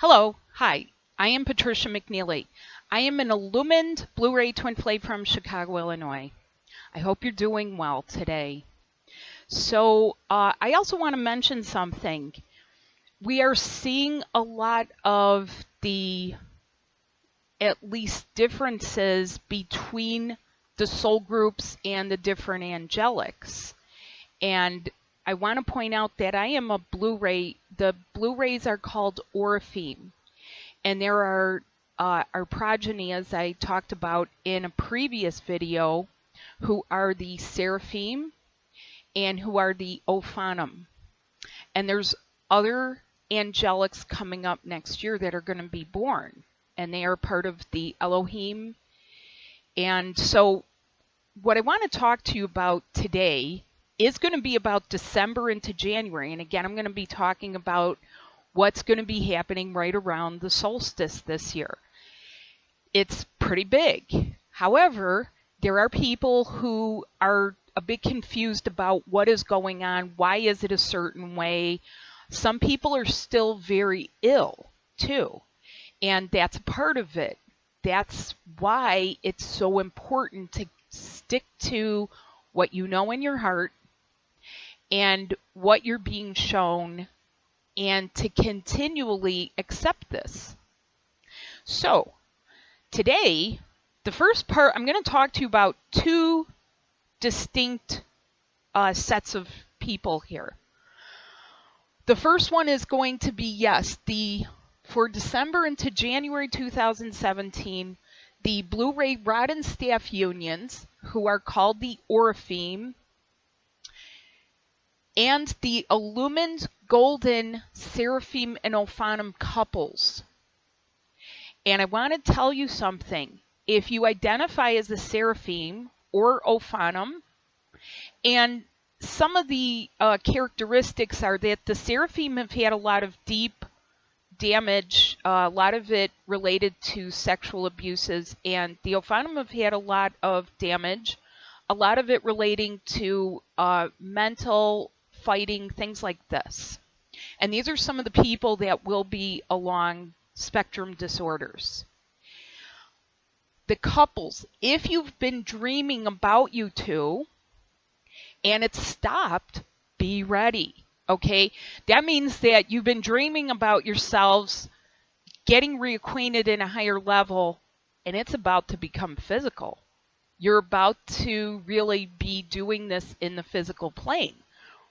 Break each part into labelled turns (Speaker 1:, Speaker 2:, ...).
Speaker 1: Hello, hi, I am Patricia McNeely. I am an illumined Blu-ray twin flame from Chicago, Illinois. I hope you're doing well today. So uh, I also want to mention something. We are seeing a lot of the at least differences between the soul groups and the different angelics. And I want to point out that I am a Blu-ray. The Blu-rays are called Orifeme, and there are uh, our progeny, as I talked about in a previous video, who are the Seraphim and who are the Ophanim. And there's other angelics coming up next year that are going to be born, and they are part of the Elohim. And so, what I want to talk to you about today is going to be about December into January. And again, I'm going to be talking about what's going to be happening right around the solstice this year. It's pretty big. However, there are people who are a bit confused about what is going on. Why is it a certain way? Some people are still very ill too, and that's a part of it. That's why it's so important to stick to what you know in your heart and what you're being shown and to continually accept this. So, today, the first part, I'm going to talk to you about two distinct uh, sets of people here. The first one is going to be yes, the for December into January 2017, the Blu-ray rod and staff unions, who are called the Orifeme, and the illumined golden seraphim and ophanim couples. And I want to tell you something. If you identify as a seraphim or ophanim, and some of the uh, characteristics are that the seraphim have had a lot of deep damage, uh, a lot of it related to sexual abuses, and the ophanim have had a lot of damage, a lot of it relating to uh, mental fighting, things like this. And these are some of the people that will be along spectrum disorders. The couples, if you've been dreaming about you two and it's stopped, be ready. Okay? That means that you've been dreaming about yourselves getting reacquainted in a higher level and it's about to become physical. You're about to really be doing this in the physical plane,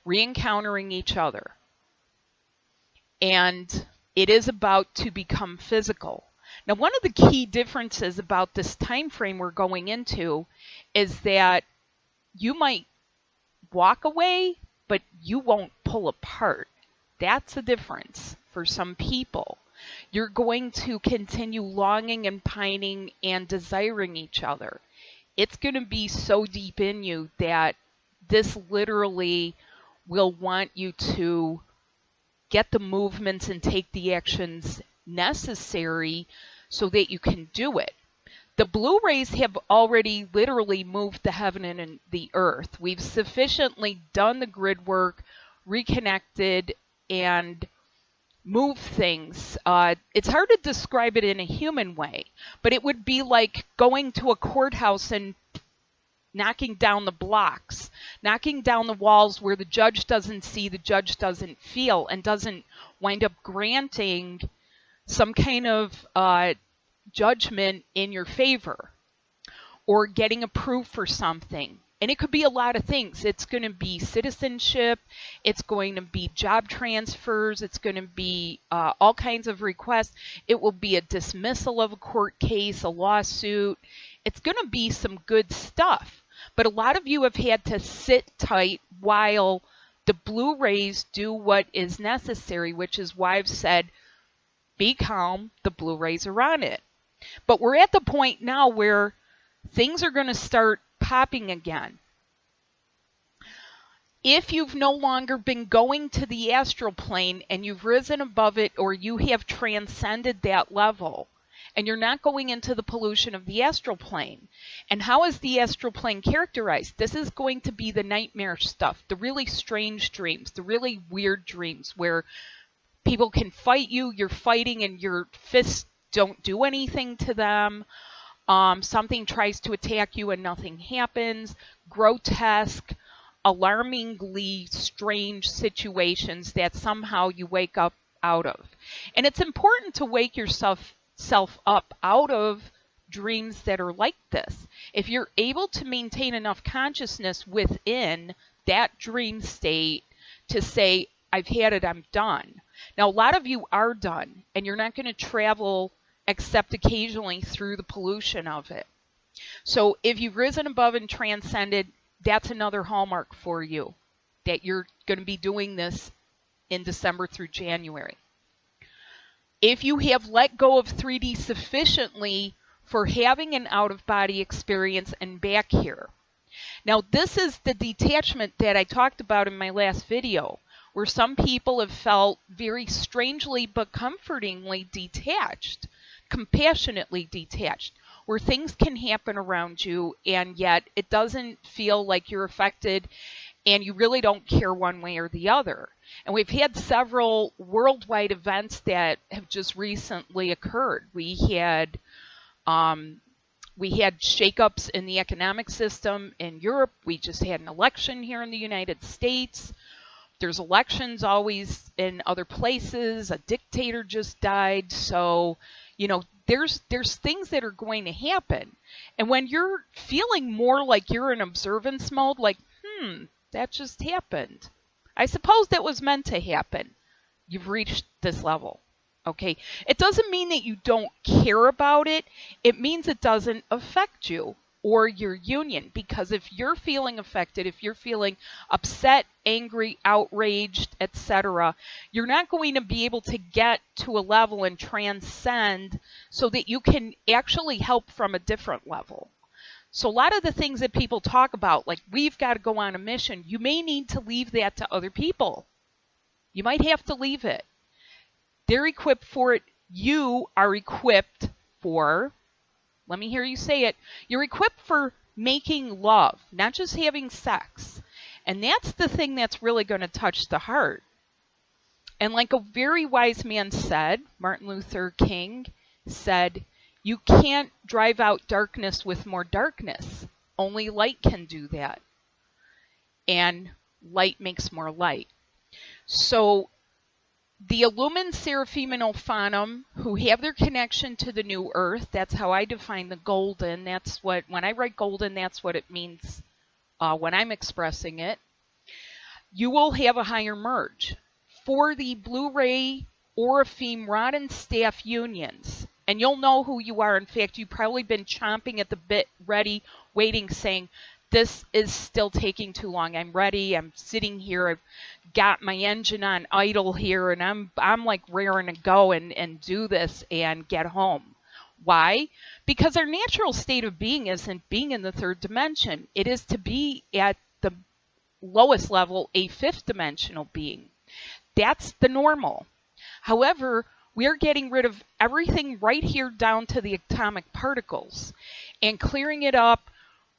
Speaker 1: re-encountering each other. And it is about to become physical. Now, one of the key differences about this time frame we're going into is that you might walk away, but you won't pull apart. That's the difference for some people. You're going to continue longing and pining and desiring each other. It's going to be so deep in you that this literally will want you to get the movements and take the actions necessary so that you can do it. The Blu-rays have already literally moved the heaven and the earth. We've sufficiently done the grid work, reconnected, and move things. Uh, it's hard to describe it in a human way, but it would be like going to a courthouse and knocking down the blocks, knocking down the walls where the judge doesn't see, the judge doesn't feel, and doesn't wind up granting some kind of uh, judgment in your favor or getting approved for something. And it could be a lot of things. It's going to be citizenship, it's going to be job transfers, it's going to be uh, all kinds of requests. It will be a dismissal of a court case, a lawsuit. It's going to be some good stuff. But a lot of you have had to sit tight while the Blu-rays do what is necessary, which is why I've said, be calm, the Blu-rays are on it. But we're at the point now where things are going to start popping again. If you've no longer been going to the astral plane and you've risen above it or you have transcended that level, and you're not going into the pollution of the astral plane. And how is the astral plane characterized? This is going to be the nightmare stuff, the really strange dreams, the really weird dreams where People can fight you, you're fighting, and your fists don't do anything to them. Um, something tries to attack you and nothing happens. Grotesque, alarmingly strange situations that somehow you wake up out of. And it's important to wake yourself self up out of dreams that are like this. If you're able to maintain enough consciousness within that dream state to say, I've had it, I'm done. Now, a lot of you are done, and you're not going to travel except occasionally through the pollution of it. So, if you've risen above and transcended, that's another hallmark for you that you're going to be doing this in December through January. If you have let go of 3D sufficiently for having an out of body experience and back here. Now, this is the detachment that I talked about in my last video, where some people have felt very strangely but comfortingly detached, compassionately detached, where things can happen around you and yet it doesn't feel like you're affected and you really don't care one way or the other. And we've had several worldwide events that have just recently occurred. We had um, we had shakeups in the economic system in Europe. We just had an election here in the United States. There's elections always in other places. A dictator just died. So, you know, there's there's things that are going to happen. And when you're feeling more like you're in observance mode, like, hmm, that just happened. I suppose that was meant to happen. You've reached this level. Okay. It doesn't mean that you don't care about it. It means it doesn't affect you or your union because if you're feeling affected, if you're feeling upset, angry, outraged, etc., you're not going to be able to get to a level and transcend so that you can actually help from a different level. So a lot of the things that people talk about like we've got to go on a mission, you may need to leave that to other people. You might have to leave it. They're equipped for it. You are equipped for, let me hear you say it, you're equipped for making love, not just having sex. And that's the thing that's really going to touch the heart. And like a very wise man said, Martin Luther King said, you can't drive out darkness with more darkness. Only light can do that. And light makes more light. So the Illumined Seraphim and Ophanim, who have their connection to the new earth, that's how I define the golden. That's what, when I write golden, that's what it means uh, when I'm expressing it. You will have a higher merge. For the Blu ray Oraphim rod and staff unions, and you'll know who you are. In fact, you've probably been chomping at the bit, ready, waiting, saying, this is still taking too long. I'm ready. I'm sitting here. I've got my engine on idle here and I'm I'm like raring to go and, and do this and get home. Why? Because our natural state of being isn't being in the third dimension. It is to be at the lowest level, a fifth dimensional being. That's the normal. However, we're getting rid of everything right here down to the atomic particles and clearing it up,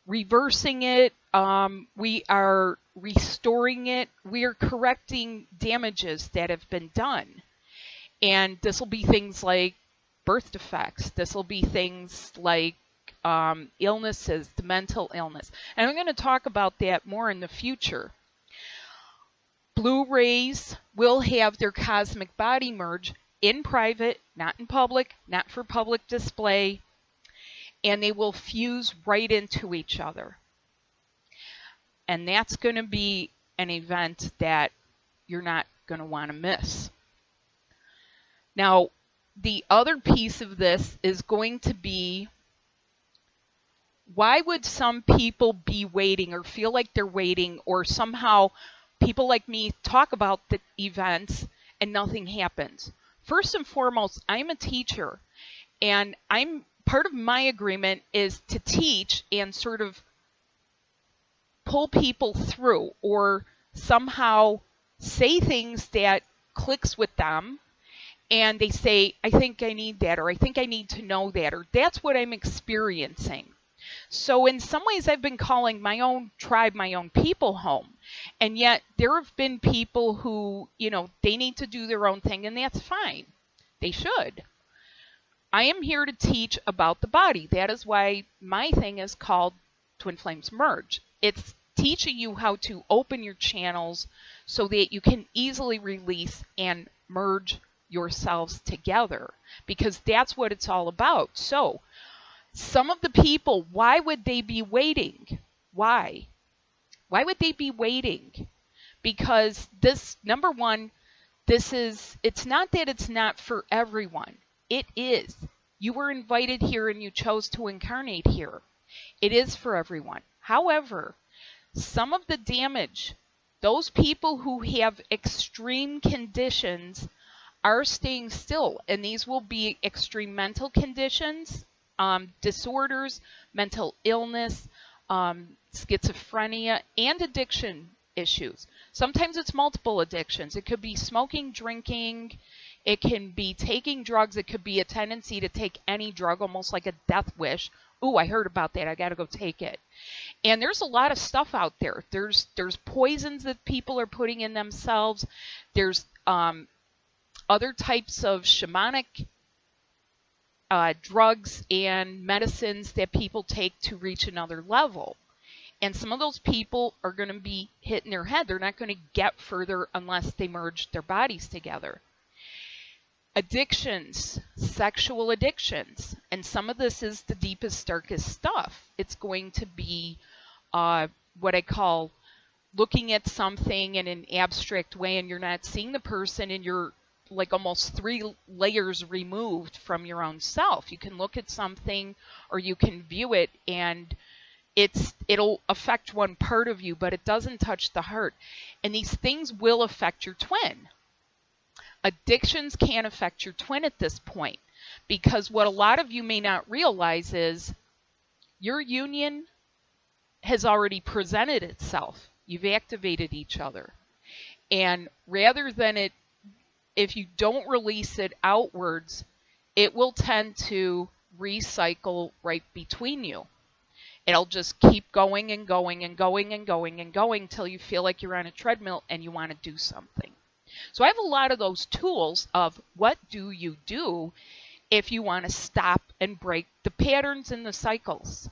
Speaker 1: reversing it. Um, we are restoring it. We are correcting damages that have been done. And this will be things like birth defects. This will be things like um, illnesses, the mental illness. And I'm going to talk about that more in the future. Blu-rays will have their cosmic body merge in private, not in public, not for public display, and they will fuse right into each other. And that's going to be an event that you're not going to want to miss. Now, the other piece of this is going to be why would some people be waiting or feel like they're waiting or somehow people like me talk about the events and nothing happens? First and foremost, I'm a teacher and I'm part of my agreement is to teach and sort of pull people through or somehow say things that clicks with them and they say i think i need that or i think i need to know that or that's what i'm experiencing So, in some ways, I've been calling my own tribe my own people home. And yet, there have been people who, you know, they need to do their own thing, and that's fine. They should. I am here to teach about the body. That is why my thing is called Twin Flames Merge. It's teaching you how to open your channels so that you can easily release and merge yourselves together because that's what it's all about. So, some of the people, why would they be waiting? Why? Why would they be waiting? Because this, number one, this is, it's not that it's not for everyone. It is. You were invited here and you chose to incarnate here. It is for everyone. However, some of the damage, those people who have extreme conditions are staying still, and these will be extreme mental conditions, um, disorders, mental illness, um, schizophrenia, and addiction issues. Sometimes it's multiple addictions. It could be smoking, drinking, it can be taking drugs, it could be a tendency to take any drug, almost like a death wish. Ooh, I heard about that. I got to go take it. And there's a lot of stuff out there. There's there's poisons that people are putting in themselves. There's um, other types of shamanic uh, drugs and medicines that people take to reach another level. And some of those people are going to be hitting their head. They're not going to get further unless they merge their bodies together. Addictions, sexual addictions, and some of this is the deepest, darkest stuff. It's going to be uh, what I call looking at something in an abstract way, and you're not seeing the person, and you're like almost three layers removed from your own self. You can look at something or you can view it and it's it'll affect one part of you, but it doesn't touch the heart. And these things will affect your twin. Addictions can affect your twin at this point because what a lot of you may not realize is your union has already presented itself. You've activated each other. And rather than it if you don't release it outwards, it will tend to recycle right between you. It'll just keep going and going and going and going and going till you feel like you're on a treadmill and you want to do something. So I have a lot of those tools of what do you do if you want to stop and break the patterns and the cycles.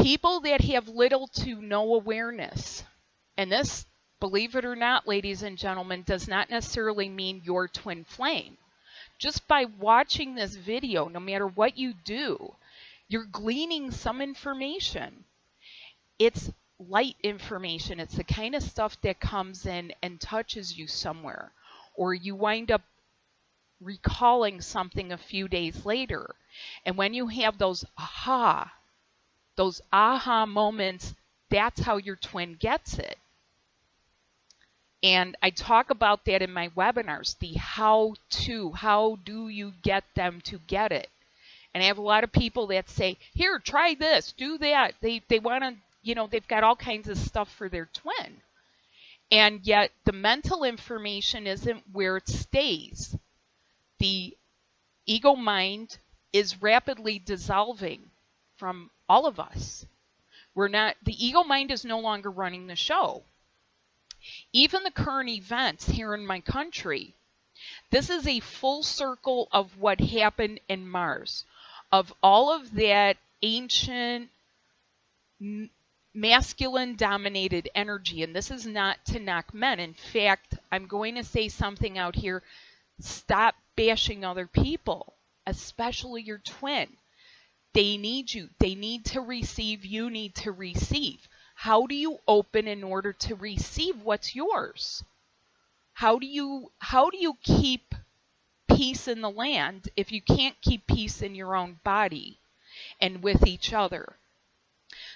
Speaker 1: People that have little to no awareness, and this believe it or not, ladies and gentlemen, does not necessarily mean your twin flame. Just by watching this video, no matter what you do, you're gleaning some information. It's light information. It's the kind of stuff that comes in and touches you somewhere, or you wind up recalling something a few days later. And when you have those aha, those aha moments, that's how your twin gets it. And I talk about that in my webinars, the how to, how do you get them to get it? And I have a lot of people that say, here, try this, do that. They, they want to, you know, they've got all kinds of stuff for their twin. And yet the mental information isn't where it stays. The ego mind is rapidly dissolving from all of us. We're not, the ego mind is no longer running the show even the current events here in my country, this is a full circle of what happened in Mars, of all of that ancient masculine dominated energy. And this is not to knock men. In fact, I'm going to say something out here. Stop bashing other people, especially your twin. They need you. They need to receive. You need to receive. How do you open in order to receive what's yours? How do you how do you keep peace in the land if you can't keep peace in your own body and with each other?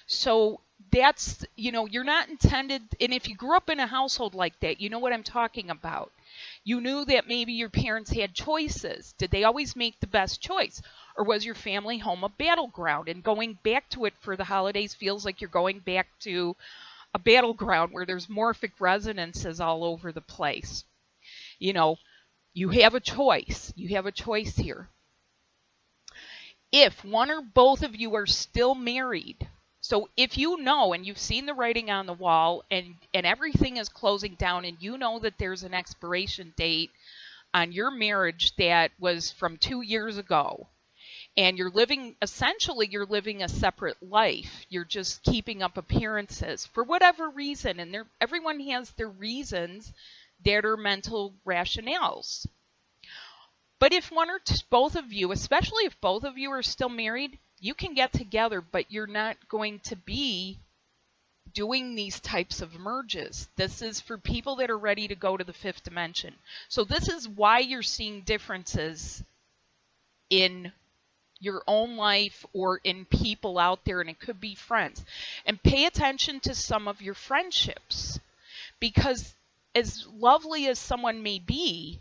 Speaker 1: So that's you know you're not intended and if you grew up in a household like that you know what i'm talking about you knew that maybe your parents had choices did they always make the best choice or was your family home a battleground? And going back to it for the holidays feels like you're going back to a battleground where there's morphic resonances all over the place. You know, you have a choice. You have a choice here. if one or both of you are still married, so if you know and you've seen the writing on the wall and and everything is closing down and you know that there's an expiration date on your marriage that was from 2 years ago and you're living essentially you're living a separate life you're just keeping up appearances for whatever reason and everyone has their reasons that are mental rationales but if one or both of you especially if both of you are still married you can get together, but you're not going to be doing these types of merges. This is for people that are ready to go to the fifth dimension. So this is why you're seeing differences in your own life or in people out there, and it could be friends. And pay attention to some of your friendships because as lovely as someone may be,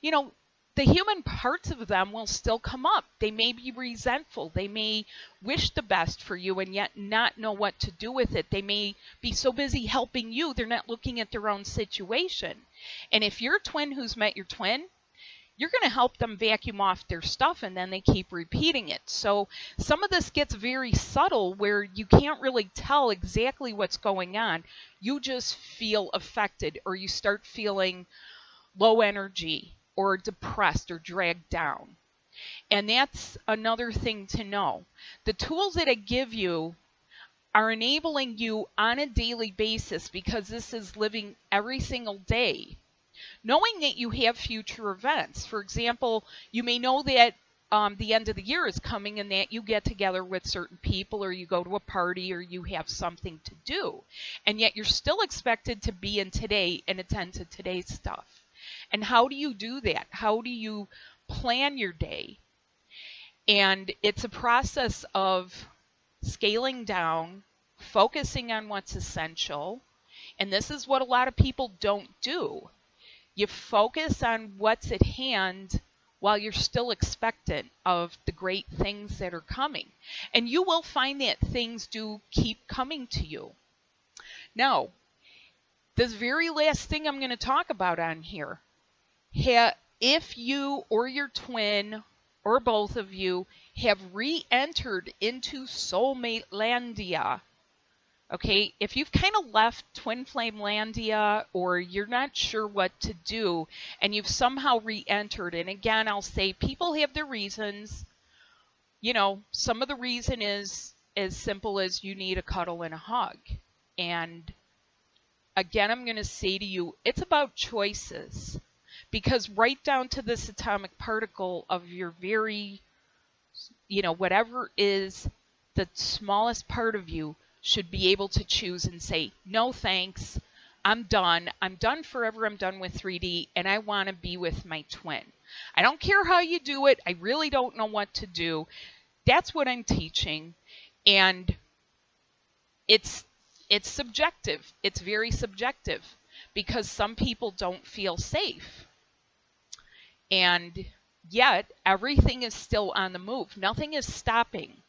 Speaker 1: you know, the human parts of them will still come up. They may be resentful. They may wish the best for you and yet not know what to do with it. They may be so busy helping you, they're not looking at their own situation. And if you're a twin who's met your twin, you're going to help them vacuum off their stuff and then they keep repeating it. So some of this gets very subtle where you can't really tell exactly what's going on. You just feel affected or you start feeling low energy or depressed or dragged down. And that's another thing to know. The tools that I give you are enabling you on a daily basis because this is living every single day. Knowing that you have future events. For example, you may know that um, the end of the year is coming and that you get together with certain people or you go to a party or you have something to do. And yet you're still expected to be in today and attend to today's stuff. And how do you do that? How do you plan your day? And it's a process of scaling down, focusing on what's essential. And this is what a lot of people don't do. You focus on what's at hand while you're still expectant of the great things that are coming. And you will find that things do keep coming to you. Now, this very last thing I'm going to talk about on here if you or your twin or both of you have re-entered into soulmate landia okay? If you've kind of left twin flame landia or you're not sure what to do and you've somehow re-entered and again i'll say people have their reasons. You know some of the reason is as simple as you need a cuddle and a hug. And again i'm going to say to you it's about choices. Because right down to this atomic particle of your very, you know, whatever is the smallest part of you should be able to choose and say, no thanks, I'm done. I'm done forever. I'm done with 3D, and I want to be with my twin. I don't care how you do it. I really don't know what to do. That's what I'm teaching, and it's it's subjective. It's very subjective because some people don't feel safe. And yet, everything is still on the move. Nothing is stopping.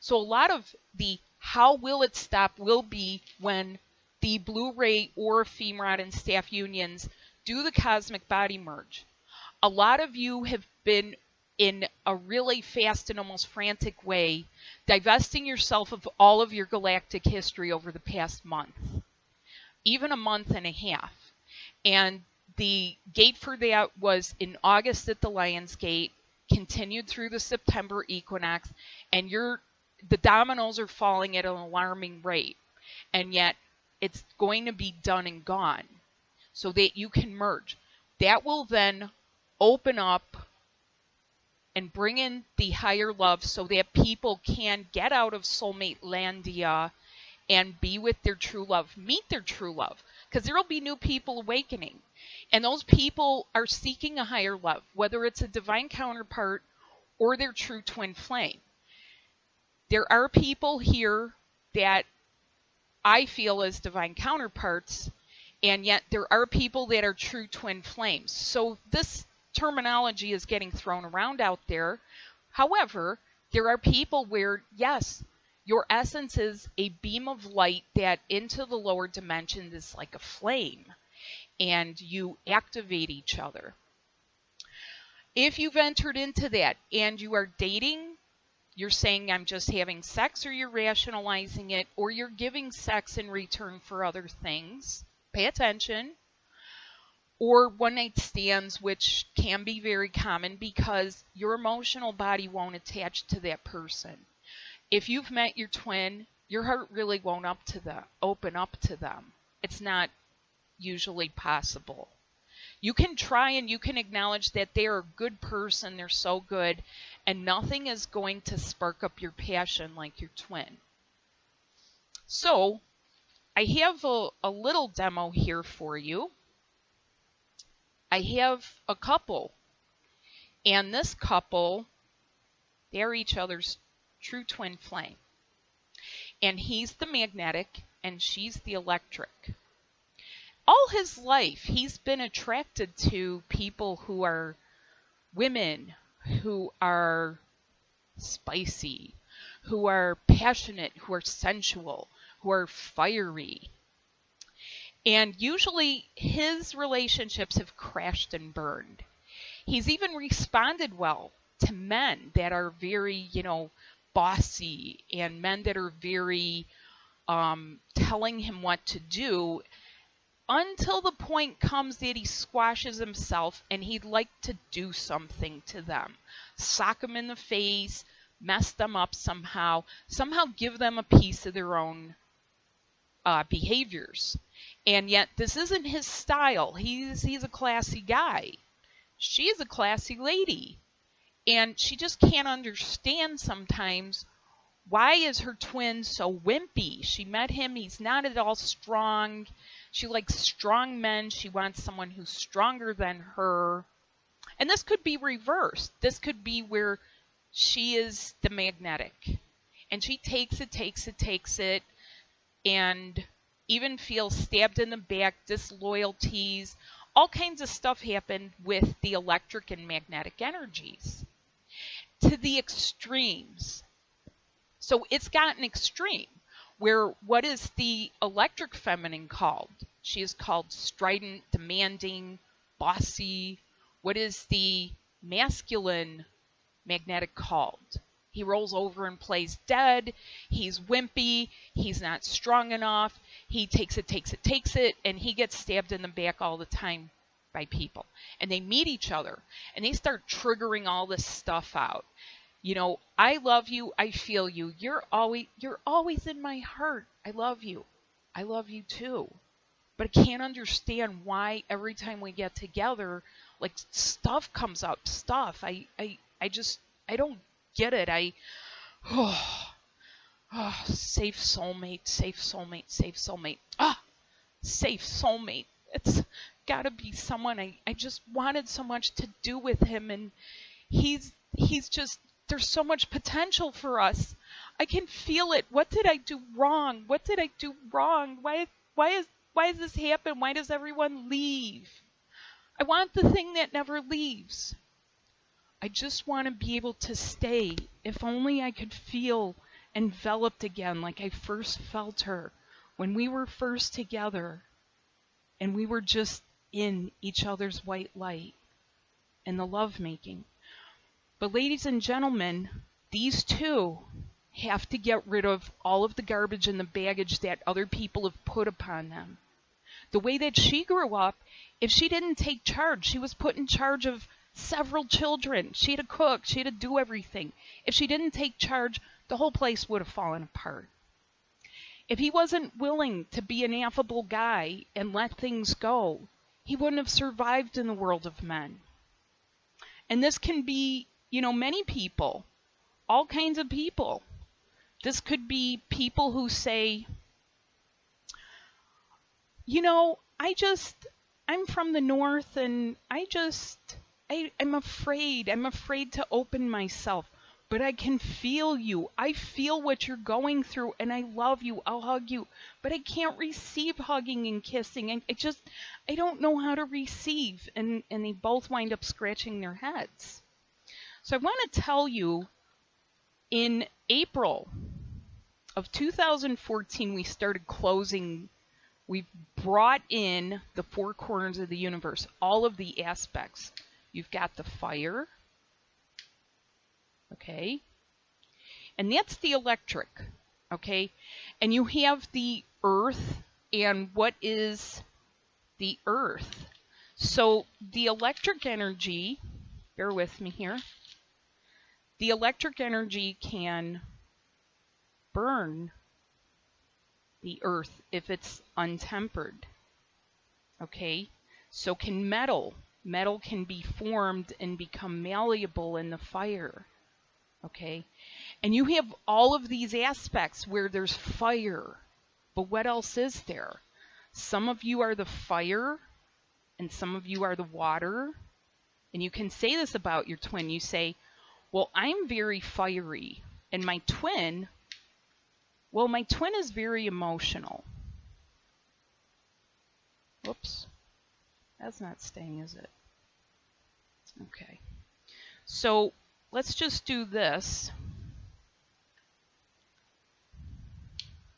Speaker 1: So, a lot of the how will it stop will be when the Blu-ray or Femrod and staff unions do the cosmic body merge. A lot of you have been in a really fast and almost frantic way, divesting yourself of all of your galactic history over the past month, even a month and a half. And the gate for that was in August at the Lions Gate, continued through the September equinox, and you're the dominoes are falling at an alarming rate. And yet it's going to be done and gone so that you can merge. That will then open up and bring in the higher love so that people can get out of soulmate landia and be with their true love, meet their true love, because there will be new people awakening. And those people are seeking a higher love, whether it's a divine counterpart or their true twin flame. There are people here that I feel as divine counterparts, and yet there are people that are true twin flames. So this terminology is getting thrown around out there. However, there are people where, yes, your essence is a beam of light that into the lower dimension is like a flame and you activate each other. If you've entered into that and you are dating you're saying I'm just having sex, or you're rationalizing it, or you're giving sex in return for other things. Pay attention. Or one night stands, which can be very common because your emotional body won't attach to that person. If you've met your twin, your heart really won't up to the open up to them. It's not usually possible. You can try and you can acknowledge that they're a good person, they're so good, and nothing is going to spark up your passion like your twin. So, I have a, a little demo here for you. I have a couple, and this couple, they're each other's true twin flame. And he's the magnetic, and she's the electric all his life he's been attracted to people who are women who are spicy, who are passionate, who are sensual, who are fiery. And usually his relationships have crashed and burned. He's even responded well to men that are very, you know, bossy and men that are very um, telling him what to do until the point comes that he squashes himself and he'd like to do something to them. Sock them in the face, mess them up somehow, somehow give them a piece of their own uh, behaviors. And yet, this isn't his style. He's, he's a classy guy. She's a classy lady. And she just can't understand sometimes why is her twin so wimpy? She met him, he's not at all strong she likes strong men. She wants someone who's stronger than her. And this could be reversed. This could be where she is the magnetic. And she takes it, takes it, takes it, and even feels stabbed in the back, disloyalties, all kinds of stuff happen with the electric and magnetic energies to the extremes. So it's gotten extreme where what is the electric feminine called? She is called strident, demanding, bossy. What is the masculine magnetic called? He rolls over and plays dead. He's wimpy. He's not strong enough. He takes it, takes it, takes it, and he gets stabbed in the back all the time by people. And they meet each other and they start triggering all this stuff out you know i love you i feel you. You're always you're always in my heart. I love you. I love you too. But i can't understand why every time we get together like stuff comes up stuff. I i i just i don't get it. I oh, oh safe soulmate safe soulmate safe soulmate. Ah safe soulmate. It's got to be someone. I, I just wanted so much to do with him and he's he's just there's so much potential for us. I can feel it. What did I do wrong? What did I do wrong? Why why is why does this happen? Why does everyone leave? I want the thing that never leaves. I just want to be able to stay. If only I could feel enveloped again like I first felt her when we were first together and we were just in each other's white light and the lovemaking. But, ladies and gentlemen, these two have to get rid of all of the garbage and the baggage that other people have put upon them. The way that she grew up, if she didn't take charge, she was put in charge of several children. She had to cook, she had to do everything. If she didn't take charge, the whole place would have fallen apart. If he wasn't willing to be an affable guy and let things go, he wouldn't have survived in the world of men. And this can be you know, many people, all kinds of people. This could be people who say, you know, I just, I'm from the north and I just, I, I'm afraid. I'm afraid to open myself. But I can feel you. I feel what you're going through and I love you. I'll hug you. But I can't receive hugging and kissing. And I just, I don't know how to receive. And, and they both wind up scratching their heads. So I want to tell you in April of 2014, we started closing. We brought in the four corners of the universe, all of the aspects. You've got the fire, okay? And that's the electric, okay? And you have the earth, and what is the earth? So the electric energy, bear with me here, the electric energy can burn the earth if it's untempered. Okay, so can metal. Metal can be formed and become malleable in the fire. Okay, and you have all of these aspects where there's fire. But what else is there? Some of you are the fire, and some of you are the water. And you can say this about your twin. You say, Well, I'm very fiery, and my twin well, my twin is very emotional. Whoops. That's not staying, is it? Okay. So let's just do this.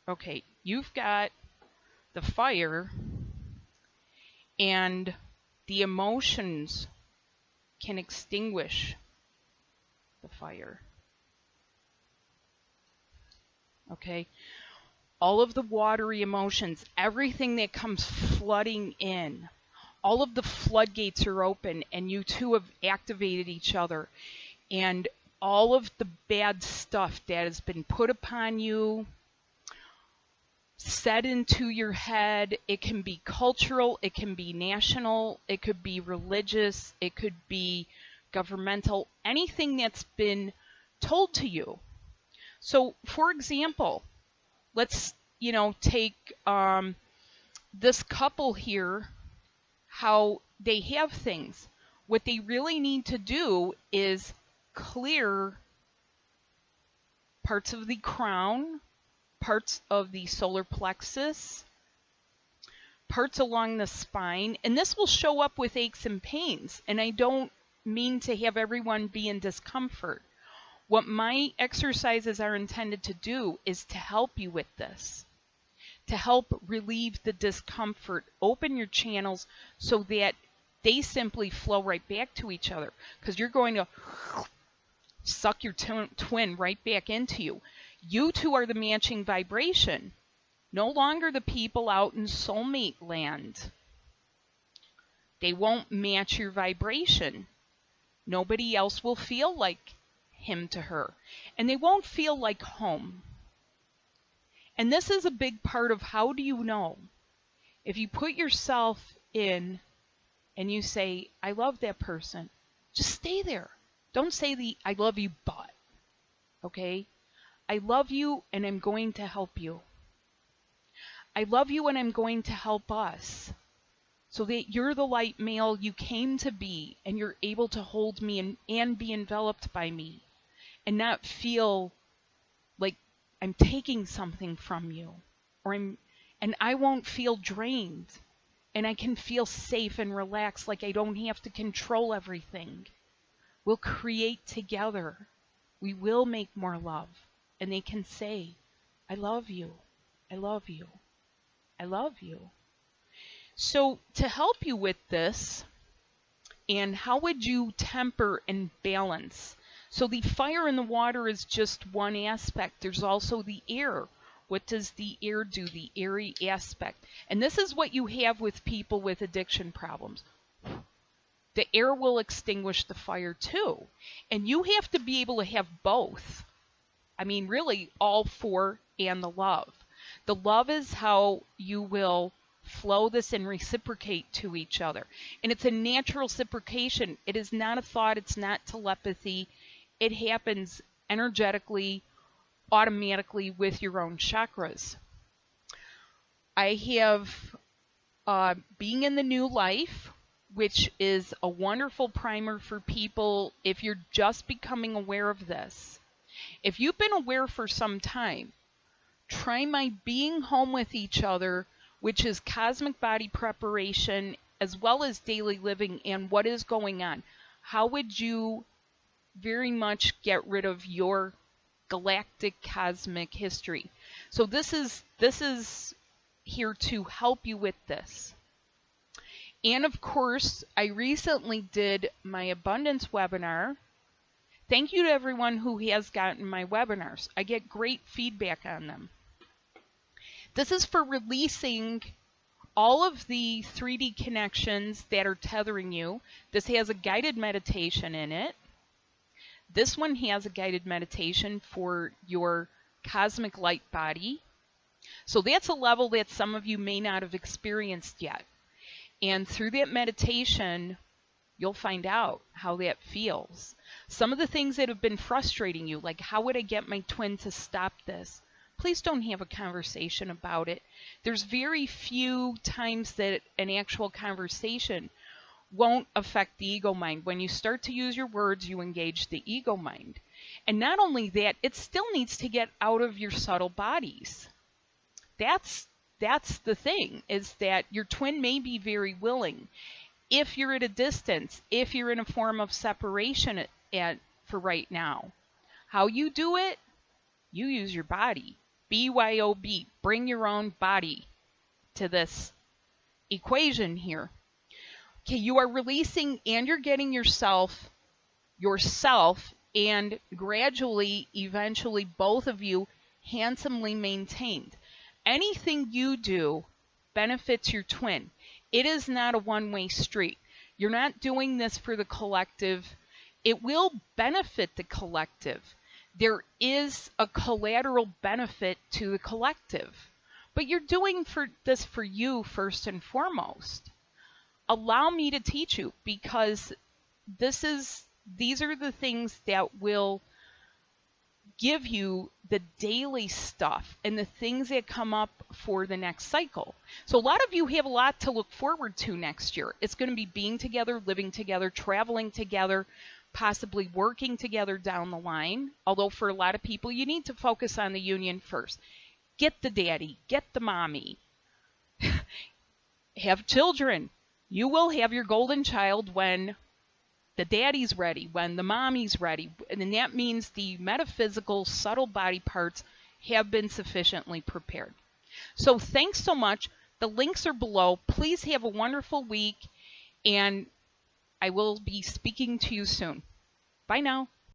Speaker 1: Okay, you've got the fire and the emotions can extinguish the fire okay? All of the watery emotions, everything that comes flooding in, all of the floodgates are open, and you two have activated each other. And all of the bad stuff that has been put upon you, set into your head. It can be cultural, it can be national, it could be religious, it could be governmental, anything that's been told to you. So, for example, let's you know take um, this couple here, how they have things. What they really need to do is clear parts of the crown, parts of the solar plexus, parts along the spine, and this will show up with aches and pains. And I don't mean to have everyone be in discomfort. What my exercises are intended to do is to help you with this, to help relieve the discomfort, open your channels so that they simply flow right back to each other because you're going to suck your twin right back into you. You two are the matching vibration, no longer the people out in soulmate land. They won't match your vibration. Nobody else will feel like him to her, and they won't feel like home. And this is a big part of how do you know? If you put yourself in and you say, I love that person, just stay there. Don't say the I love you, but. Okay? I love you and I'm going to help you. I love you and I'm going to help us so that you're the light male you came to be and you're able to hold me and, and be enveloped by me and not feel like I'm taking something from you or I'm and I won't feel drained and I can feel safe and relaxed like I don't have to control everything. We'll create together. We will make more love and they can say, I love you. I love you. I love you. So, to help you with this, and how would you temper and balance so the fire and the water is just one aspect. There's also the air. What does the air do? The airy aspect. And this is what you have with people with addiction problems. The air will extinguish the fire too. And you have to be able to have both. I mean, really, all four and the love. The love is how you will flow this and reciprocate to each other. And it's a natural reciprocation. It is not a thought, it's not telepathy, it happens energetically, automatically with your own chakras. I have uh, Being in the New Life, which is a wonderful primer for people if you're just becoming aware of this. If you've been aware for some time, try my Being Home with Each Other, which is cosmic body preparation as well as daily living and what is going on. How would you very much get rid of your galactic cosmic history. So this is this is here to help you with this. And of course, I recently did my abundance webinar Thank you to everyone who has gotten my webinars. I get great feedback on them. This is for releasing all of the 3D connections that are tethering you. This has a guided meditation in it. This one has a guided meditation for your cosmic light body. So that's a level that some of you may not have experienced yet. And through that meditation, you'll find out how that feels. Some of the things that have been frustrating you, like how would I get my twin to stop this? Please don't have a conversation about it. There's very few times that an actual conversation won't affect the ego mind. When you start to use your words, you engage the ego mind. And not only that, it still needs to get out of your subtle bodies. That's that's the thing is that your twin may be very willing if you're at a distance, if you're in a form of separation at, at for right now. How you do it? You use your body. BYOB, bring your own body to this equation here. Okay, you are releasing and you're getting yourself yourself and gradually eventually both of you handsomely maintained. Anything you do benefits your twin. It is not a one-way street. You're not doing this for the collective. It will benefit the collective. There is a collateral benefit to the collective. But you're doing for this for you first and foremost allow me to teach you because this is these are the things that will give you the daily stuff and the things that come up for the next cycle. So a lot of you have a lot to look forward to next year. It's going to be being together, living together, traveling together, possibly working together down the line. Although for a lot of people you need to focus on the union first. Get the daddy, get the mommy. have children, you will have your golden child when the daddy's ready, when the mommy's ready. And that means the metaphysical, subtle body parts have been sufficiently prepared. So thanks so much. The links are below. Please have a wonderful week, and I will be speaking to you soon. Bye now.